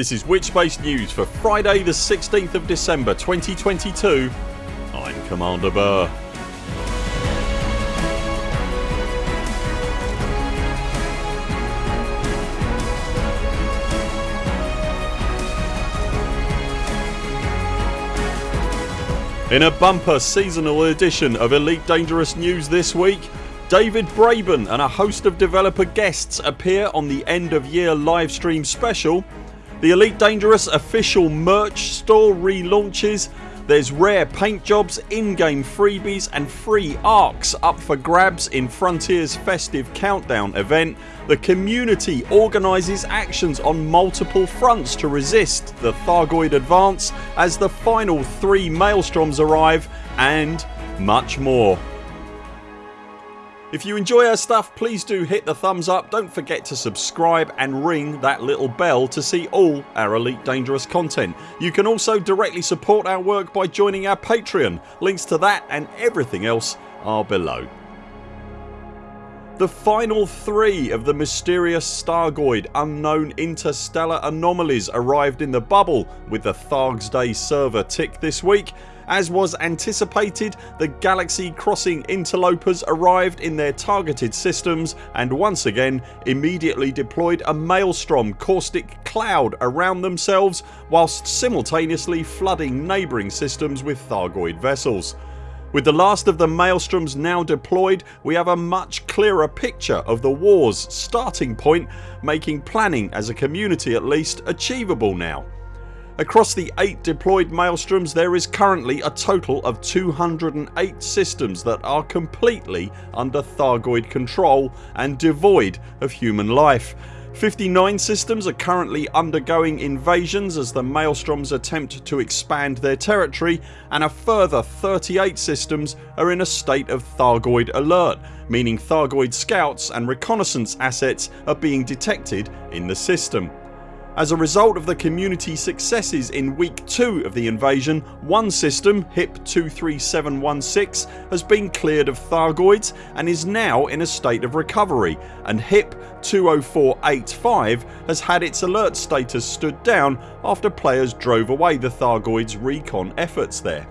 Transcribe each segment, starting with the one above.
This is Witchbase News for Friday the 16th of December 2022 I'm Commander Burr. In a bumper seasonal edition of Elite Dangerous News this week David Braben and a host of developer guests appear on the end of year livestream special The Elite Dangerous official merch store relaunches there's rare paint jobs, in-game freebies and free arcs up for grabs in Frontiers festive countdown event. The community organises actions on multiple fronts to resist the Thargoid advance as the final three Maelstroms arrive and much more. If you enjoy our stuff please do hit the thumbs up, don't forget to subscribe and ring that little bell to see all our Elite Dangerous content. You can also directly support our work by joining our Patreon. Links to that and everything else are below. The final three of the mysterious Thargoid unknown interstellar anomalies arrived in the bubble with the Thargs Day server tick this week as was anticipated the galaxy crossing interlopers arrived in their targeted systems and once again immediately deployed a maelstrom caustic cloud around themselves whilst simultaneously flooding neighbouring systems with Thargoid vessels. With the last of the Maelstroms now deployed we have a much clearer picture of the wars starting point making planning as a community at least achievable now. Across the 8 deployed Maelstroms there is currently a total of 208 systems that are completely under Thargoid control and devoid of human life. 59 systems are currently undergoing invasions as the Maelstroms attempt to expand their territory and a further 38 systems are in a state of Thargoid alert meaning Thargoid scouts and reconnaissance assets are being detected in the system. As a result of the community successes in week 2 of the invasion one system HIP 23716 has been cleared of Thargoids and is now in a state of recovery and HIP 20485 has had its alert status stood down after players drove away the Thargoids recon efforts there.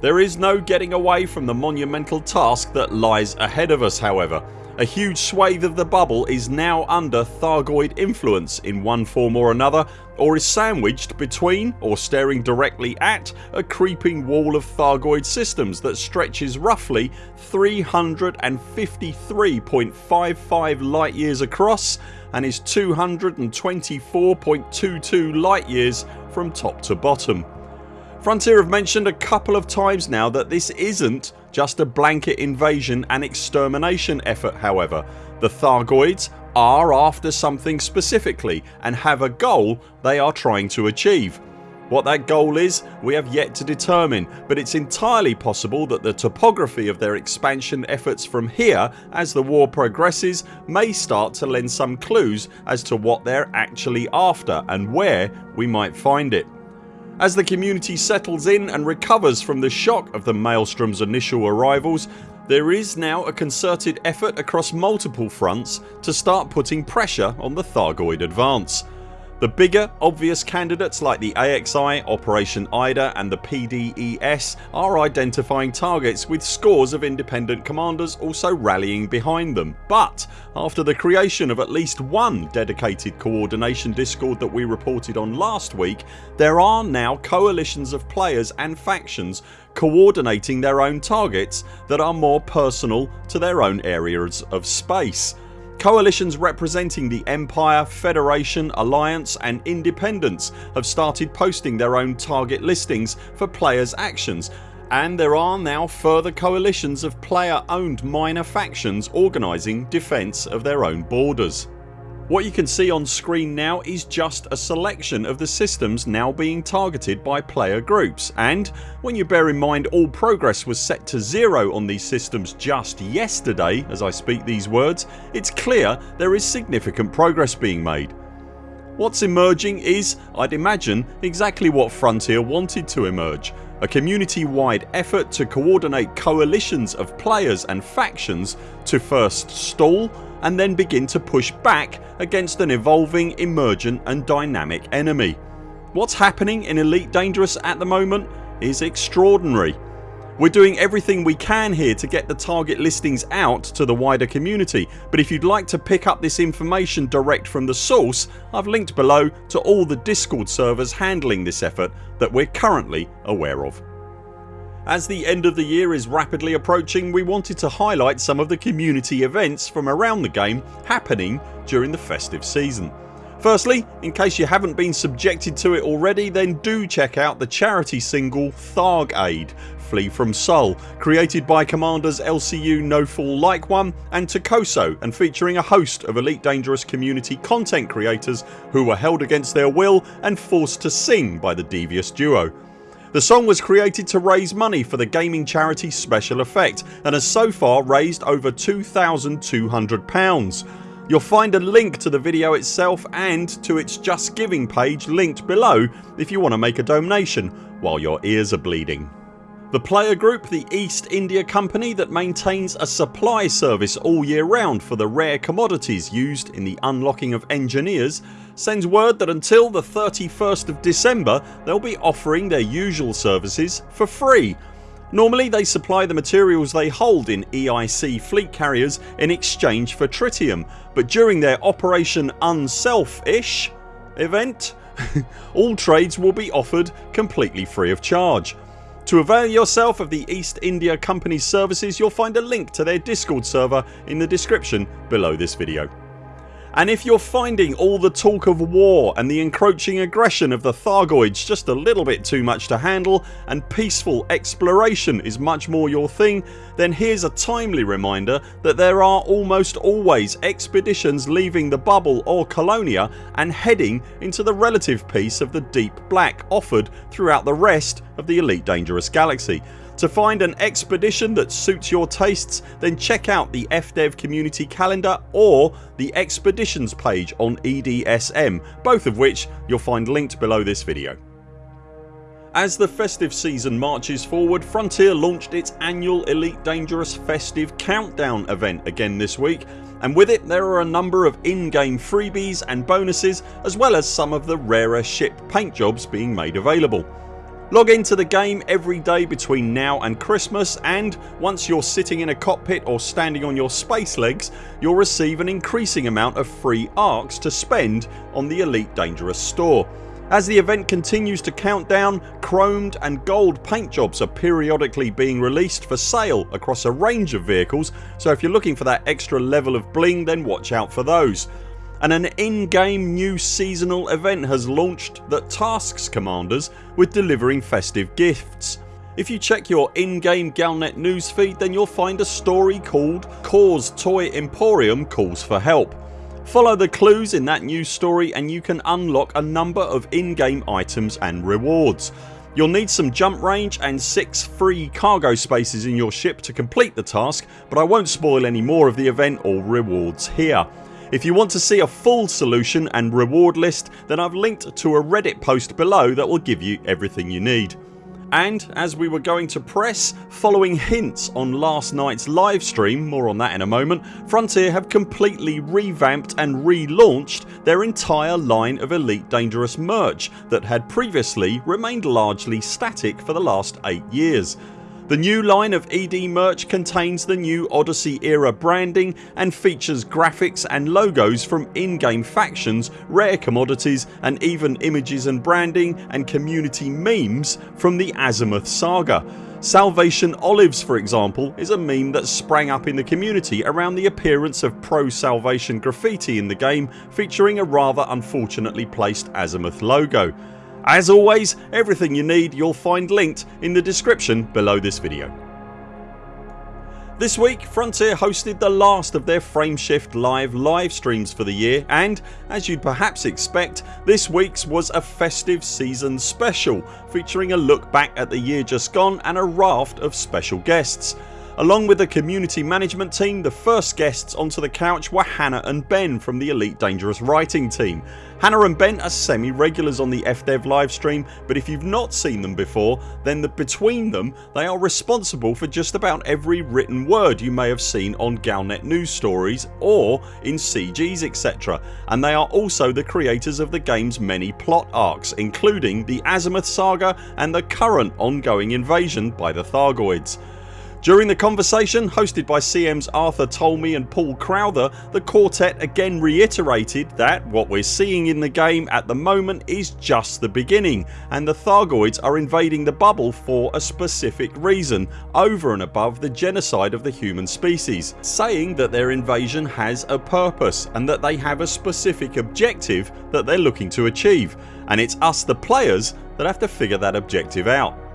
There is no getting away from the monumental task that lies ahead of us however a huge swathe of the bubble is now under Thargoid influence in one form or another or is sandwiched between or staring directly at a creeping wall of Thargoid systems that stretches roughly 353.55 light years across and is 224.22 light years from top to bottom. Frontier have mentioned a couple of times now that this isn't just a blanket invasion and extermination effort however. The Thargoids are after something specifically and have a goal they are trying to achieve. What that goal is we have yet to determine but it's entirely possible that the topography of their expansion efforts from here as the war progresses may start to lend some clues as to what they're actually after and where we might find it. As the community settles in and recovers from the shock of the Maelstrom's initial arrivals there is now a concerted effort across multiple fronts to start putting pressure on the Thargoid advance. The bigger obvious candidates like the AXI, Operation IDA and the PDES are identifying targets with scores of independent commanders also rallying behind them but after the creation of at least one dedicated coordination discord that we reported on last week there are now coalitions of players and factions coordinating their own targets that are more personal to their own areas of space. Coalitions representing the Empire, Federation, Alliance and Independence have started posting their own target listings for players actions and there are now further coalitions of player owned minor factions organising defence of their own borders. What you can see on screen now is just a selection of the systems now being targeted by player groups and when you bear in mind all progress was set to zero on these systems just yesterday as I speak these words it's clear there is significant progress being made. What's emerging is, I'd imagine, exactly what Frontier wanted to emerge a community wide effort to coordinate coalitions of players and factions to first stall and then begin to push back against an evolving, emergent and dynamic enemy. What's happening in Elite Dangerous at the moment is extraordinary. We're doing everything we can here to get the target listings out to the wider community but if you'd like to pick up this information direct from the source I've linked below to all the discord servers handling this effort that we're currently aware of. As the end of the year is rapidly approaching we wanted to highlight some of the community events from around the game happening during the festive season. Firstly, in case you haven't been subjected to it already then do check out the charity single Tharg Aid Flee from Sol created by commanders LCU No Fool Like One and Takoso and featuring a host of Elite Dangerous community content creators who were held against their will and forced to sing by the devious duo. The song was created to raise money for the gaming charity Special Effect and has so far raised over £2,200 You'll find a link to the video itself and to its Just Giving page linked below if you want to make a donation while your ears are bleeding. The player group the East India Company that maintains a supply service all year round for the rare commodities used in the unlocking of engineers sends word that until the 31st of December they'll be offering their usual services for free Normally they supply the materials they hold in EIC fleet carriers in exchange for tritium but during their Operation Unselfish event all trades will be offered completely free of charge. To avail yourself of the East India Company's services you'll find a link to their discord server in the description below this video and if you're finding all the talk of war and the encroaching aggression of the Thargoids just a little bit too much to handle and peaceful exploration is much more your thing then here's a timely reminder that there are almost always expeditions leaving the bubble or Colonia and heading into the relative peace of the deep black offered throughout the rest of the Elite Dangerous Galaxy to find an expedition that suits your tastes then check out the FDev community calendar or the expeditions page on EDSM both of which you'll find linked below this video. As the festive season marches forward Frontier launched its annual Elite Dangerous Festive Countdown event again this week and with it there are a number of in-game freebies and bonuses as well as some of the rarer ship paint jobs being made available. Log into the game every day between now and Christmas and once you're sitting in a cockpit or standing on your space legs you'll receive an increasing amount of free arcs to spend on the Elite Dangerous store. As the event continues to count down chromed and gold paint jobs are periodically being released for sale across a range of vehicles so if you're looking for that extra level of bling then watch out for those and an in-game new seasonal event has launched that tasks commanders with delivering festive gifts. If you check your in-game Galnet newsfeed then you'll find a story called Cause Toy Emporium Calls for Help. Follow the clues in that news story and you can unlock a number of in-game items and rewards. You'll need some jump range and 6 free cargo spaces in your ship to complete the task but I won't spoil any more of the event or rewards here. If you want to see a full solution and reward list then I've linked to a reddit post below that will give you everything you need. And as we were going to press following hints on last nights livestream ...more on that in a moment Frontier have completely revamped and relaunched their entire line of Elite Dangerous merch that had previously remained largely static for the last 8 years. The new line of ED merch contains the new Odyssey era branding and features graphics and logos from in-game factions, rare commodities and even images and branding and community memes from the Azimuth saga. Salvation Olives for example is a meme that sprang up in the community around the appearance of pro-salvation graffiti in the game featuring a rather unfortunately placed Azimuth logo. As always everything you need you'll find linked in the description below this video. This week Frontier hosted the last of their Frameshift live live streams for the year and as you'd perhaps expect this weeks was a festive season special featuring a look back at the year just gone and a raft of special guests. Along with the community management team the first guests onto the couch were Hannah and Ben from the Elite Dangerous writing team. Hannah and Ben are semi regulars on the FDev livestream but if you've not seen them before then the, between them they are responsible for just about every written word you may have seen on Galnet news stories or in CGs etc and they are also the creators of the games many plot arcs including the Azimuth saga and the current ongoing invasion by the Thargoids. During the conversation hosted by CM's Arthur Tolmie and Paul Crowther the quartet again reiterated that what we're seeing in the game at the moment is just the beginning and the Thargoids are invading the bubble for a specific reason over and above the genocide of the human species saying that their invasion has a purpose and that they have a specific objective that they're looking to achieve and it's us the players that have to figure that objective out.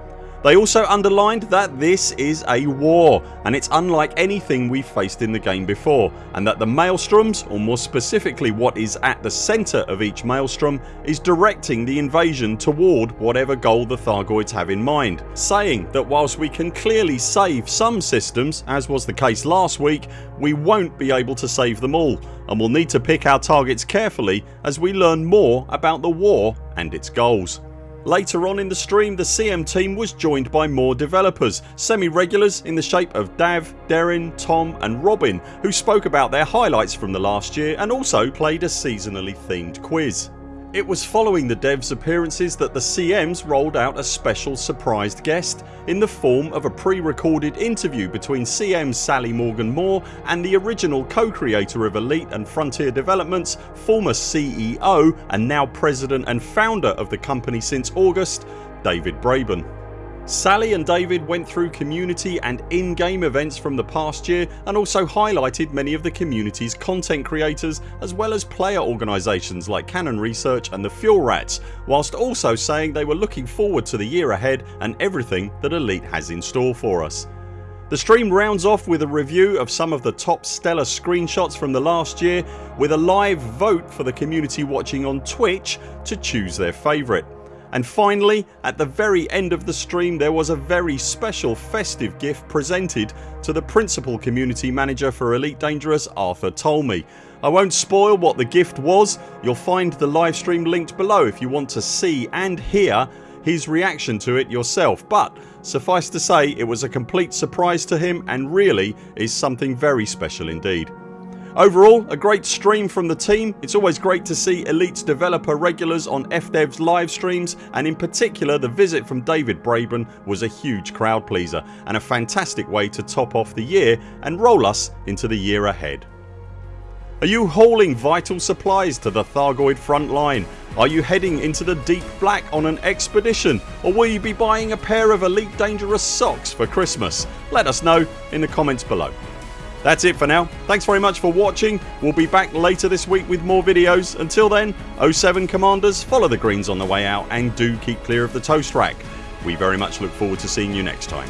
They also underlined that this is a war and it's unlike anything we've faced in the game before and that the Maelstroms or more specifically what is at the centre of each Maelstrom is directing the invasion toward whatever goal the Thargoids have in mind saying that whilst we can clearly save some systems as was the case last week we won't be able to save them all and we'll need to pick our targets carefully as we learn more about the war and its goals. Later on in the stream the CM team was joined by more developers, semi-regulars in the shape of Dav, Deryn, Tom and Robin who spoke about their highlights from the last year and also played a seasonally themed quiz. It was following the devs appearances that the CMs rolled out a special surprised guest in the form of a pre-recorded interview between CM Sally Morgan Moore and the original co-creator of Elite and Frontier Developments, former CEO and now president and founder of the company since August David Braben. Sally and David went through community and in-game events from the past year and also highlighted many of the community's content creators as well as player organisations like Canonn Research and the Fuel Rats whilst also saying they were looking forward to the year ahead and everything that Elite has in store for us. The stream rounds off with a review of some of the top stellar screenshots from the last year with a live vote for the community watching on Twitch to choose their favourite. And finally at the very end of the stream there was a very special festive gift presented to the principal community manager for Elite Dangerous Arthur Tolmie. I won't spoil what the gift was. You'll find the livestream linked below if you want to see and hear his reaction to it yourself but suffice to say it was a complete surprise to him and really is something very special indeed. Overall a great stream from the team. It's always great to see Elite's developer regulars on FDev's live streams and in particular the visit from David Braben was a huge crowd pleaser and a fantastic way to top off the year and roll us into the year ahead. Are you hauling vital supplies to the Thargoid front line? Are you heading into the deep black on an expedition or will you be buying a pair of Elite Dangerous socks for Christmas? Let us know in the comments below. That's it for now. Thanks very much for watching. We'll be back later this week with more videos. Until then 0 7 CMDRs follow the greens on the way out and do keep clear of the toast rack. We very much look forward to seeing you next time.